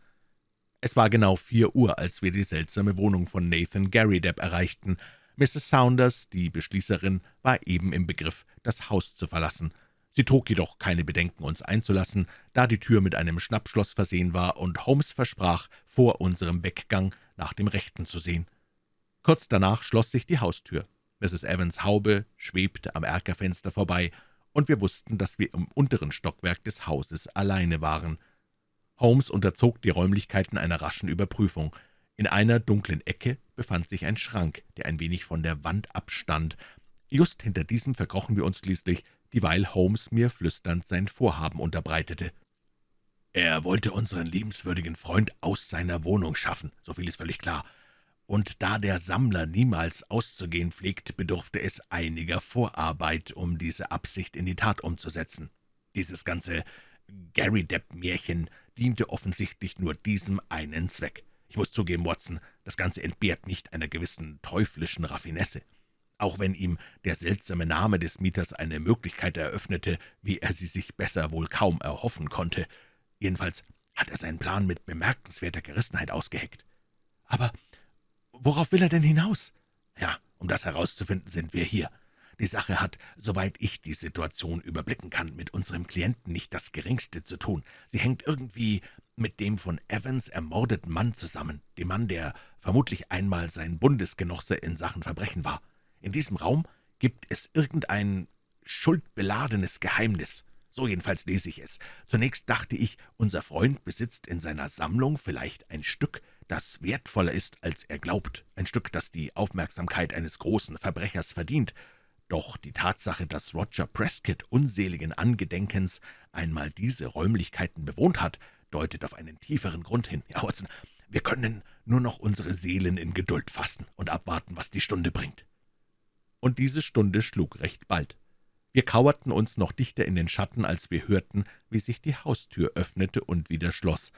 Es war genau vier Uhr, als wir die seltsame Wohnung von Nathan Garrydepp erreichten, Mrs. Saunders, die Beschließerin, war eben im Begriff, das Haus zu verlassen. Sie trug jedoch keine Bedenken, uns einzulassen, da die Tür mit einem Schnappschloss versehen war und Holmes versprach, vor unserem Weggang nach dem Rechten zu sehen. Kurz danach schloss sich die Haustür. Mrs. Evans Haube schwebte am Erkerfenster vorbei, und wir wussten, dass wir im unteren Stockwerk des Hauses alleine waren. Holmes unterzog die Räumlichkeiten einer raschen Überprüfung. In einer dunklen Ecke befand sich ein Schrank, der ein wenig von der Wand abstand. Just hinter diesem verkrochen wir uns schließlich, dieweil Holmes mir flüsternd sein Vorhaben unterbreitete. Er wollte unseren liebenswürdigen Freund aus seiner Wohnung schaffen, so viel ist völlig klar. Und da der Sammler niemals auszugehen pflegt, bedurfte es einiger Vorarbeit, um diese Absicht in die Tat umzusetzen. Dieses ganze Gary Depp-Märchen diente offensichtlich nur diesem einen Zweck. Ich muss zugeben, Watson, das Ganze entbehrt nicht einer gewissen teuflischen Raffinesse. Auch wenn ihm der seltsame Name des Mieters eine Möglichkeit eröffnete, wie er sie sich besser wohl kaum erhoffen konnte. Jedenfalls hat er seinen Plan mit bemerkenswerter Gerissenheit ausgeheckt. Aber worauf will er denn hinaus? Ja, um das herauszufinden, sind wir hier. Die Sache hat, soweit ich die Situation überblicken kann, mit unserem Klienten nicht das Geringste zu tun. Sie hängt irgendwie mit dem von Evans ermordeten Mann zusammen, dem Mann, der vermutlich einmal sein Bundesgenosse in Sachen Verbrechen war. In diesem Raum gibt es irgendein schuldbeladenes Geheimnis. So jedenfalls lese ich es. Zunächst dachte ich, unser Freund besitzt in seiner Sammlung vielleicht ein Stück, das wertvoller ist, als er glaubt, ein Stück, das die Aufmerksamkeit eines großen Verbrechers verdient, doch die Tatsache, dass Roger Prescott unseligen Angedenkens einmal diese Räumlichkeiten bewohnt hat, deutet auf einen tieferen Grund hin. Ja, Watson, wir können nur noch unsere Seelen in Geduld fassen und abwarten, was die Stunde bringt.« Und diese Stunde schlug recht bald. Wir kauerten uns noch dichter in den Schatten, als wir hörten, wie sich die Haustür öffnete und wieder schloss.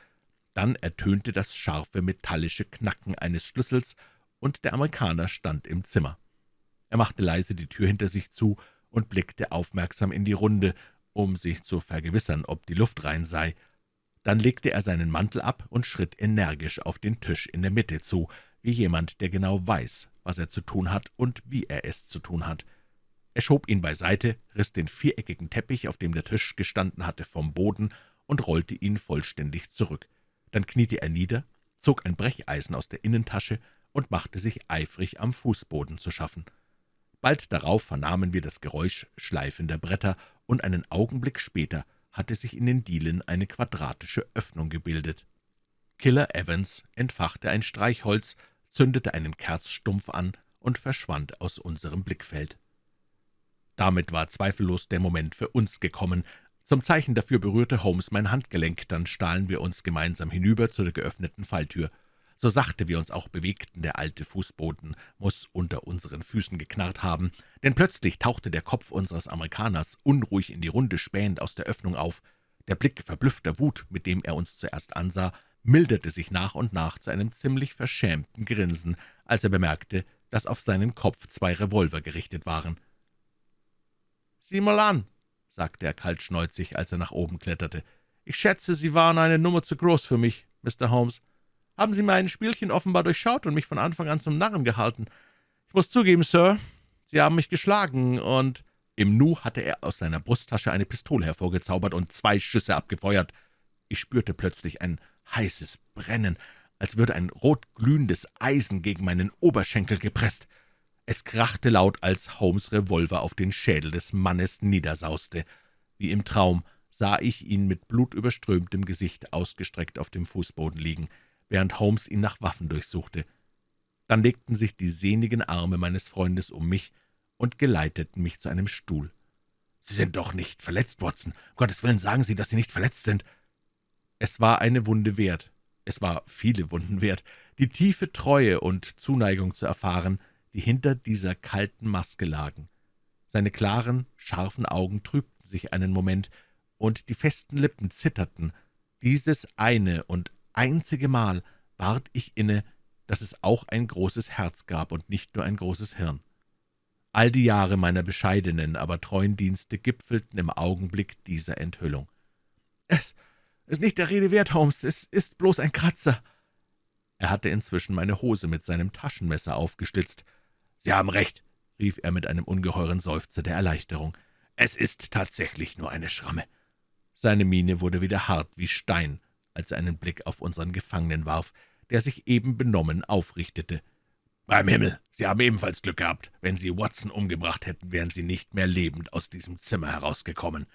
Dann ertönte das scharfe metallische Knacken eines Schlüssels, und der Amerikaner stand im Zimmer. Er machte leise die Tür hinter sich zu und blickte aufmerksam in die Runde, um sich zu vergewissern, ob die Luft rein sei. Dann legte er seinen Mantel ab und schritt energisch auf den Tisch in der Mitte zu, wie jemand, der genau weiß, was er zu tun hat und wie er es zu tun hat. Er schob ihn beiseite, riss den viereckigen Teppich, auf dem der Tisch gestanden hatte, vom Boden und rollte ihn vollständig zurück. Dann kniete er nieder, zog ein Brecheisen aus der Innentasche und machte sich eifrig am Fußboden zu schaffen. Bald darauf vernahmen wir das Geräusch schleifender Bretter, und einen Augenblick später hatte sich in den Dielen eine quadratische Öffnung gebildet. Killer Evans entfachte ein Streichholz, zündete einen Kerzstumpf an und verschwand aus unserem Blickfeld. Damit war zweifellos der Moment für uns gekommen. Zum Zeichen dafür berührte Holmes mein Handgelenk, dann stahlen wir uns gemeinsam hinüber zu der geöffneten Falltür. So sachte wir uns auch bewegten, der alte Fußboden muss unter unseren Füßen geknarrt haben, denn plötzlich tauchte der Kopf unseres Amerikaners unruhig in die Runde spähend aus der Öffnung auf. Der Blick verblüffter Wut, mit dem er uns zuerst ansah, milderte sich nach und nach zu einem ziemlich verschämten Grinsen, als er bemerkte, dass auf seinen Kopf zwei Revolver gerichtet waren. »Sieh mal an«, sagte er kaltschnäuzig, als er nach oben kletterte. »Ich schätze, Sie waren eine Nummer zu groß für mich, Mr. Holmes. Haben Sie mein Spielchen offenbar durchschaut und mich von Anfang an zum Narren gehalten. Ich muss zugeben, Sir, Sie haben mich geschlagen, und...« Im Nu hatte er aus seiner Brusttasche eine Pistole hervorgezaubert und zwei Schüsse abgefeuert. Ich spürte plötzlich ein heißes Brennen, als würde ein rotglühendes Eisen gegen meinen Oberschenkel gepresst. Es krachte laut, als Holmes' Revolver auf den Schädel des Mannes niedersauste. Wie im Traum sah ich ihn mit blutüberströmtem Gesicht ausgestreckt auf dem Fußboden liegen während Holmes ihn nach Waffen durchsuchte. Dann legten sich die sehnigen Arme meines Freundes um mich und geleiteten mich zu einem Stuhl. »Sie sind doch nicht verletzt, Watson. Um Gottes Willen sagen Sie, dass Sie nicht verletzt sind.« Es war eine Wunde wert. Es war viele Wunden wert, die tiefe Treue und Zuneigung zu erfahren, die hinter dieser kalten Maske lagen. Seine klaren, scharfen Augen trübten sich einen Moment, und die festen Lippen zitterten. Dieses eine und einzige Mal ward ich inne, dass es auch ein großes Herz gab und nicht nur ein großes Hirn. All die Jahre meiner bescheidenen, aber treuen Dienste gipfelten im Augenblick dieser Enthüllung. »Es ist nicht der Rede wert, Holmes, es ist bloß ein Kratzer.« Er hatte inzwischen meine Hose mit seinem Taschenmesser aufgeschlitzt. »Sie haben recht«, rief er mit einem ungeheuren Seufzer der Erleichterung. »Es ist tatsächlich nur eine Schramme.« Seine Miene wurde wieder hart wie Stein, als er einen Blick auf unseren Gefangenen warf, der sich eben benommen aufrichtete. »Beim Himmel, Sie haben ebenfalls Glück gehabt. Wenn Sie Watson umgebracht hätten, wären Sie nicht mehr lebend aus diesem Zimmer herausgekommen.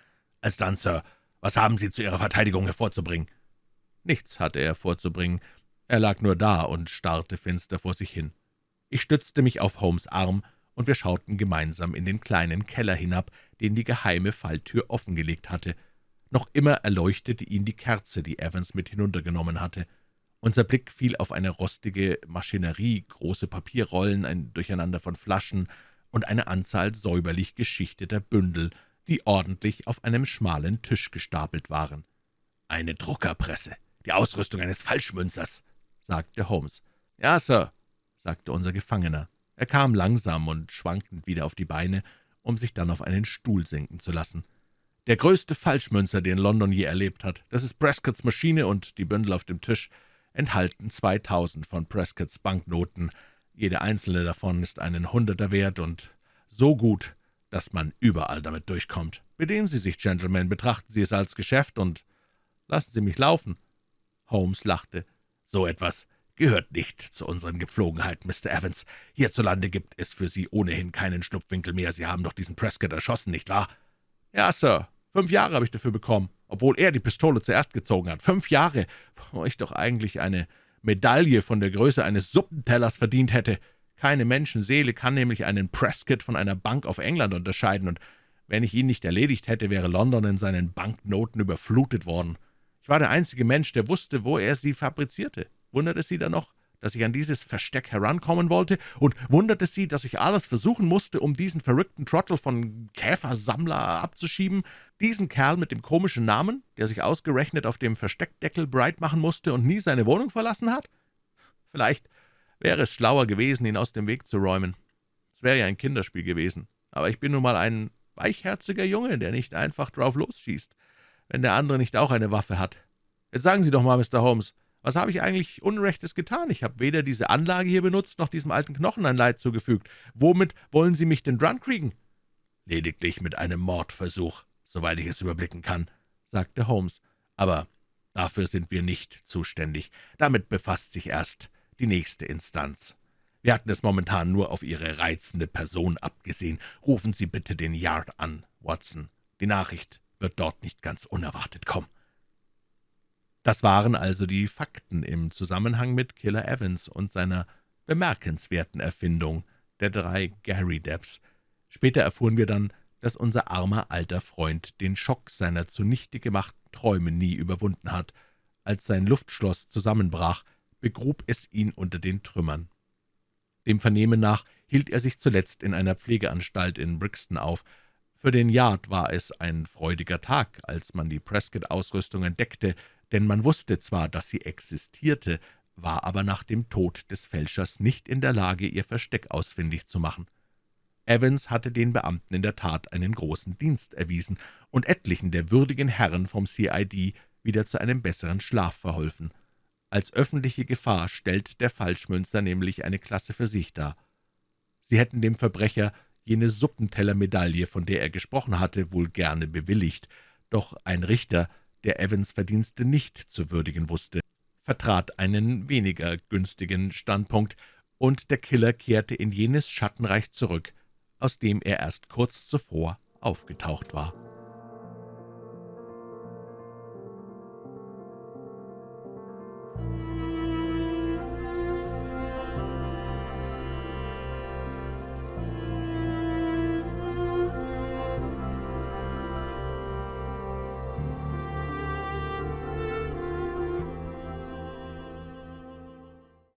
Alsdann, Sir, was haben Sie zu Ihrer Verteidigung hervorzubringen?« Nichts hatte er vorzubringen. Er lag nur da und starrte finster vor sich hin. Ich stützte mich auf Holmes' Arm, und wir schauten gemeinsam in den kleinen Keller hinab, den die geheime Falltür offengelegt hatte. Noch immer erleuchtete ihn die Kerze, die Evans mit hinuntergenommen hatte. Unser Blick fiel auf eine rostige Maschinerie, große Papierrollen, ein Durcheinander von Flaschen und eine Anzahl säuberlich geschichteter Bündel, die ordentlich auf einem schmalen Tisch gestapelt waren. »Eine Druckerpresse, die Ausrüstung eines Falschmünzers«, sagte Holmes. »Ja, Sir«, sagte unser Gefangener. Er kam langsam und schwankend wieder auf die Beine, um sich dann auf einen Stuhl sinken zu lassen. Der größte Falschmünzer, den London je erlebt hat. Das ist Prescotts Maschine, und die Bündel auf dem Tisch enthalten 2000 von Prescotts Banknoten. Jede einzelne davon ist einen Hunderter wert und so gut, dass man überall damit durchkommt. Bedienen Sie sich, Gentlemen, betrachten Sie es als Geschäft und lassen Sie mich laufen.« Holmes lachte. »So etwas gehört nicht zu unseren Gepflogenheiten, Mr. Evans. Hierzulande gibt es für Sie ohnehin keinen Schlupfwinkel mehr. Sie haben doch diesen Prescott erschossen, nicht wahr?« »Ja, Sir, Fünf Jahre habe ich dafür bekommen, obwohl er die Pistole zuerst gezogen hat. Fünf Jahre, wo ich doch eigentlich eine Medaille von der Größe eines Suppentellers verdient hätte. Keine Menschenseele kann nämlich einen Prescott von einer Bank auf England unterscheiden, und wenn ich ihn nicht erledigt hätte, wäre London in seinen Banknoten überflutet worden. Ich war der einzige Mensch, der wusste, wo er sie fabrizierte. Wundert es Sie dann noch, dass ich an dieses Versteck herankommen wollte, und wunderte Sie, dass ich alles versuchen musste, um diesen verrückten Trottel von Käfersammler abzuschieben, diesen Kerl mit dem komischen Namen, der sich ausgerechnet auf dem Versteckdeckel breit machen musste und nie seine Wohnung verlassen hat? Vielleicht wäre es schlauer gewesen, ihn aus dem Weg zu räumen. Es wäre ja ein Kinderspiel gewesen, aber ich bin nun mal ein weichherziger Junge, der nicht einfach drauf losschießt, wenn der andere nicht auch eine Waffe hat. Jetzt sagen Sie doch mal, Mr. Holmes, was habe ich eigentlich Unrechtes getan? Ich habe weder diese Anlage hier benutzt, noch diesem alten Knochen ein Leid zugefügt. Womit wollen Sie mich denn dran kriegen?« »Lediglich mit einem Mordversuch, soweit ich es überblicken kann«, sagte Holmes. »Aber dafür sind wir nicht zuständig. Damit befasst sich erst die nächste Instanz. Wir hatten es momentan nur auf Ihre reizende Person abgesehen. Rufen Sie bitte den Yard an, Watson. Die Nachricht wird dort nicht ganz unerwartet kommen.« Das waren also die Fakten im Zusammenhang mit Killer Evans und seiner bemerkenswerten Erfindung der drei Gary Debs. Später erfuhren wir dann, dass unser armer alter Freund den Schock seiner zunichte gemachten Träume nie überwunden hat. Als sein Luftschloss zusammenbrach, begrub es ihn unter den Trümmern. Dem Vernehmen nach hielt er sich zuletzt in einer Pflegeanstalt in Brixton auf. Für den Yard war es ein freudiger Tag, als man die Prescott-Ausrüstung entdeckte, denn man wusste zwar, dass sie existierte, war aber nach dem Tod des Fälschers nicht in der Lage, ihr Versteck ausfindig zu machen. Evans hatte den Beamten in der Tat einen großen Dienst erwiesen und etlichen der würdigen Herren vom CID wieder zu einem besseren Schlaf verholfen. Als öffentliche Gefahr stellt der Falschmünzer nämlich eine Klasse für sich dar. Sie hätten dem Verbrecher jene Suppentellermedaille, von der er gesprochen hatte, wohl gerne bewilligt, doch ein Richter, der Evans Verdienste nicht zu würdigen wusste, vertrat einen weniger günstigen Standpunkt, und der Killer kehrte in jenes Schattenreich zurück, aus dem er erst kurz zuvor aufgetaucht war.